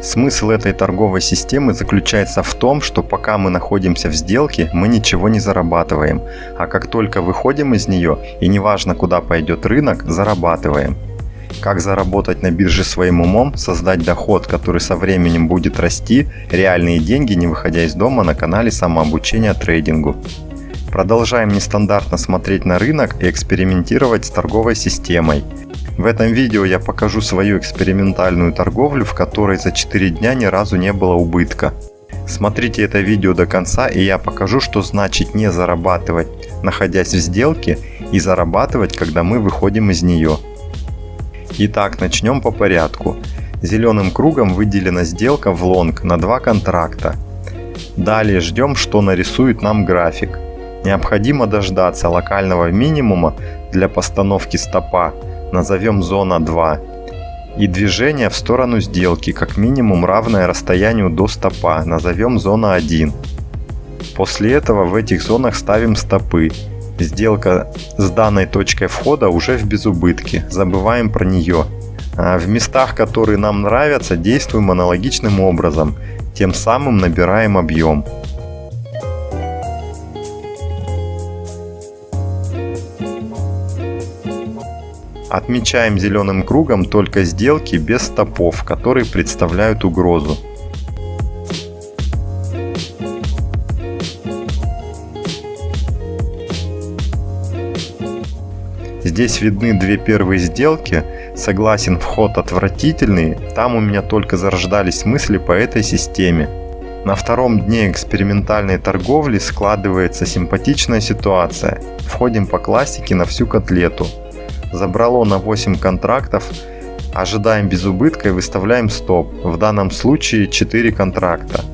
Смысл этой торговой системы заключается в том, что пока мы находимся в сделке, мы ничего не зарабатываем, а как только выходим из нее, и неважно куда пойдет рынок, зарабатываем. Как заработать на бирже своим умом, создать доход, который со временем будет расти, реальные деньги, не выходя из дома на канале самообучения трейдингу. Продолжаем нестандартно смотреть на рынок и экспериментировать с торговой системой. В этом видео я покажу свою экспериментальную торговлю, в которой за 4 дня ни разу не было убытка. Смотрите это видео до конца и я покажу, что значит не зарабатывать, находясь в сделке, и зарабатывать, когда мы выходим из нее. Итак, начнем по порядку. Зеленым кругом выделена сделка в лонг на два контракта. Далее ждем, что нарисует нам график. Необходимо дождаться локального минимума для постановки стопа назовем зона 2, и движение в сторону сделки как минимум равное расстоянию до стопа, назовем зона 1. После этого в этих зонах ставим стопы. Сделка с данной точкой входа уже в безубытке, забываем про нее. А в местах, которые нам нравятся, действуем аналогичным образом, тем самым набираем объем. Отмечаем зеленым кругом только сделки без стопов, которые представляют угрозу. Здесь видны две первые сделки. Согласен, вход отвратительный. Там у меня только зарождались мысли по этой системе. На втором дне экспериментальной торговли складывается симпатичная ситуация. Входим по классике на всю котлету забрало на 8 контрактов, ожидаем без убытка и выставляем стоп, в данном случае 4 контракта.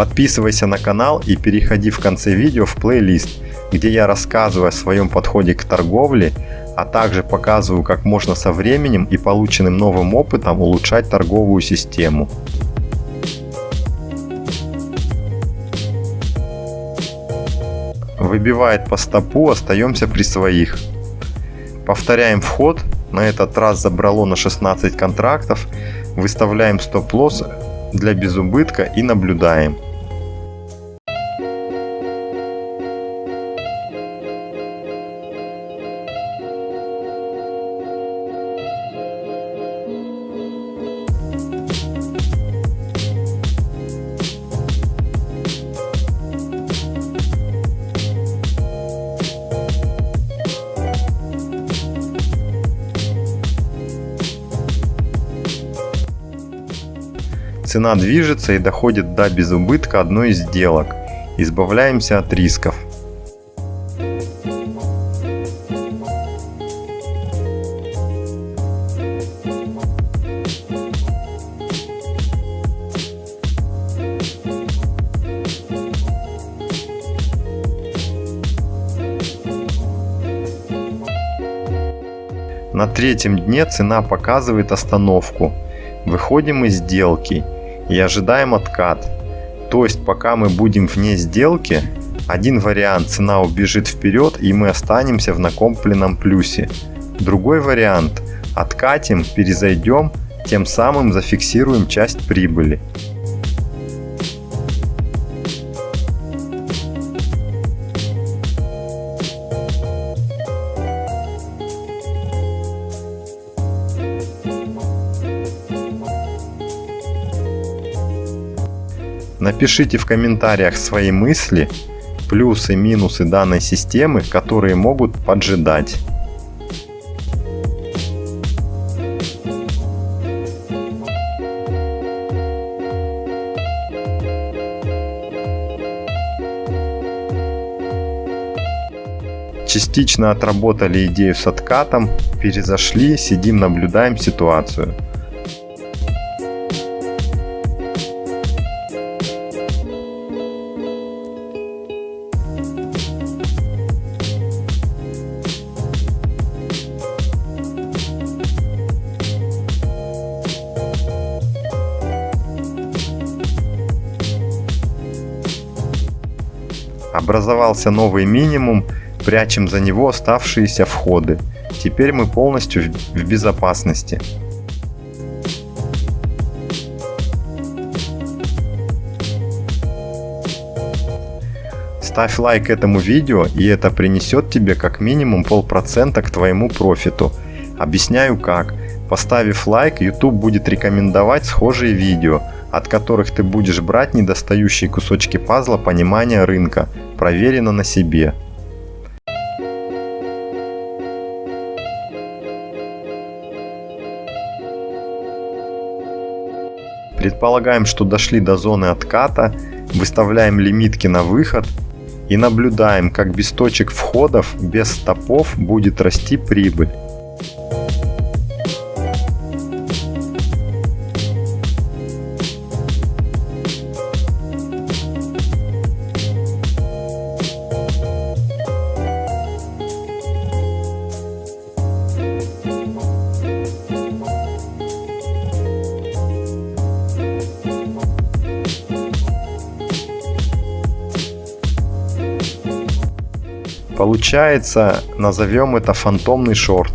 Подписывайся на канал и переходи в конце видео в плейлист, где я рассказываю о своем подходе к торговле, а также показываю, как можно со временем и полученным новым опытом улучшать торговую систему. Выбивает по стопу, остаемся при своих. Повторяем вход, на этот раз забрало на 16 контрактов, выставляем стоп-лосс для безубытка и наблюдаем. Цена движется и доходит до безубытка одной из сделок. Избавляемся от рисков. На третьем дне цена показывает остановку. Выходим из сделки и ожидаем откат. То есть пока мы будем вне сделки, один вариант цена убежит вперед и мы останемся в накопленном плюсе. Другой вариант откатим, перезайдем, тем самым зафиксируем часть прибыли. Напишите в комментариях свои мысли, плюсы и минусы данной системы, которые могут поджидать. Частично отработали идею с откатом, перезашли, сидим, наблюдаем ситуацию. Образовался новый минимум, прячем за него оставшиеся входы. Теперь мы полностью в безопасности. Ставь лайк этому видео, и это принесет тебе как минимум полпроцента к твоему профиту. Объясняю как. Поставив лайк, YouTube будет рекомендовать схожие видео, от которых ты будешь брать недостающие кусочки пазла понимания рынка, проверено на себе. Предполагаем, что дошли до зоны отката, выставляем лимитки на выход и наблюдаем, как без точек входов, без стопов будет расти прибыль. Получается, назовем это фантомный шорт.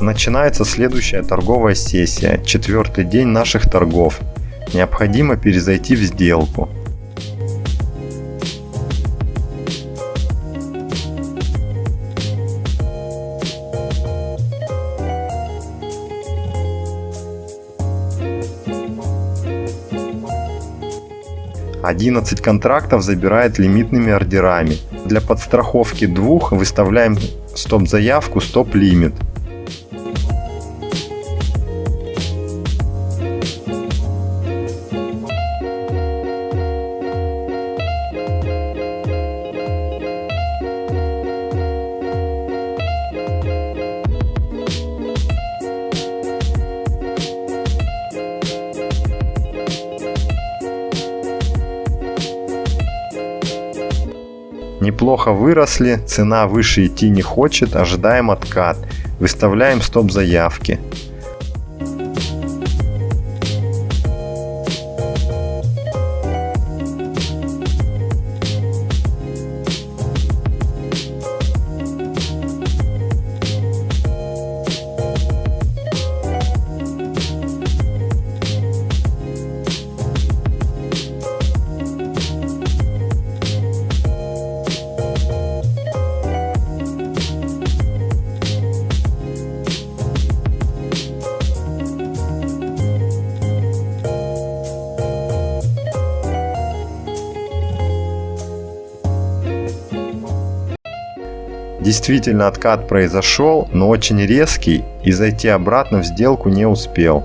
Начинается следующая торговая сессия, четвертый день наших торгов. Необходимо перезайти в сделку. Одиннадцать контрактов забирает лимитными ордерами. Для подстраховки двух выставляем стоп-заявку стоп-лимит. Неплохо выросли, цена выше идти не хочет, ожидаем откат. Выставляем стоп заявки. Действительно откат произошел, но очень резкий и зайти обратно в сделку не успел.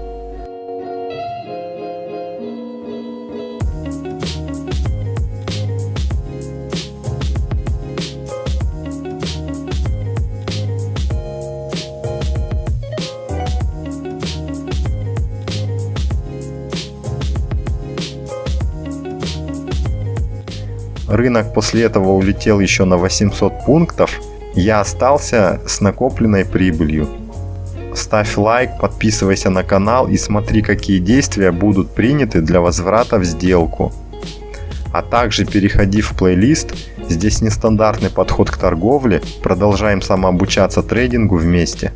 Рынок после этого улетел еще на 800 пунктов, я остался с накопленной прибылью. Ставь лайк, подписывайся на канал и смотри, какие действия будут приняты для возврата в сделку. А также переходи в плейлист, здесь нестандартный подход к торговле, продолжаем самообучаться трейдингу вместе.